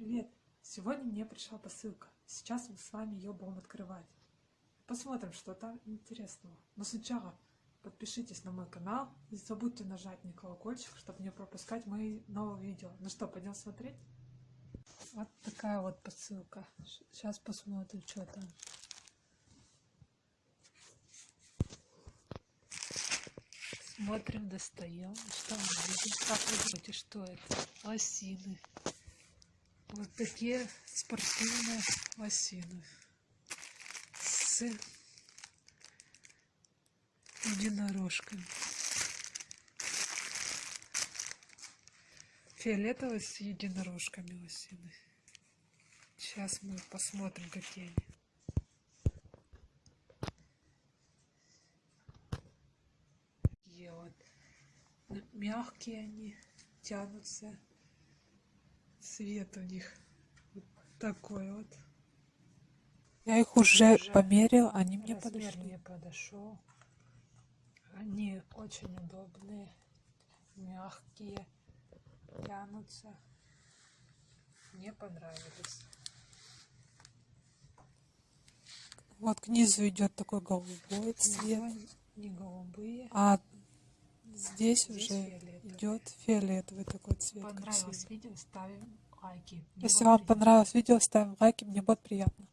Привет! Сегодня мне пришла посылка. Сейчас мы с вами ее будем открывать. Посмотрим, что там интересного. Но сначала подпишитесь на мой канал. Не забудьте нажать на колокольчик, чтобы не пропускать мои новые видео. Ну что, пойдем смотреть? Вот такая вот посылка. Сейчас посмотрим, что там. Смотрим, достаем. Что мы видим? Как вы думаете, что это? Лосины. Вот такие спортивные лосины с единорожками. Фиолетовые с единорожками лосины. Сейчас мы посмотрим, какие они. Такие вот мягкие они, тянутся цвет у них вот такой вот. Я их уже, уже померил, они мне подошли. мне подошел. Они очень удобные, мягкие, тянутся. Мне понравились. Вот к низу идет такой голубой цвет. Не голубые. А здесь, здесь уже. Идет фиолетовый такой цвет. Понравилось красивый. видео, ставим лайки. Мне Если вам понравилось видео, ставим лайки, мне будет приятно.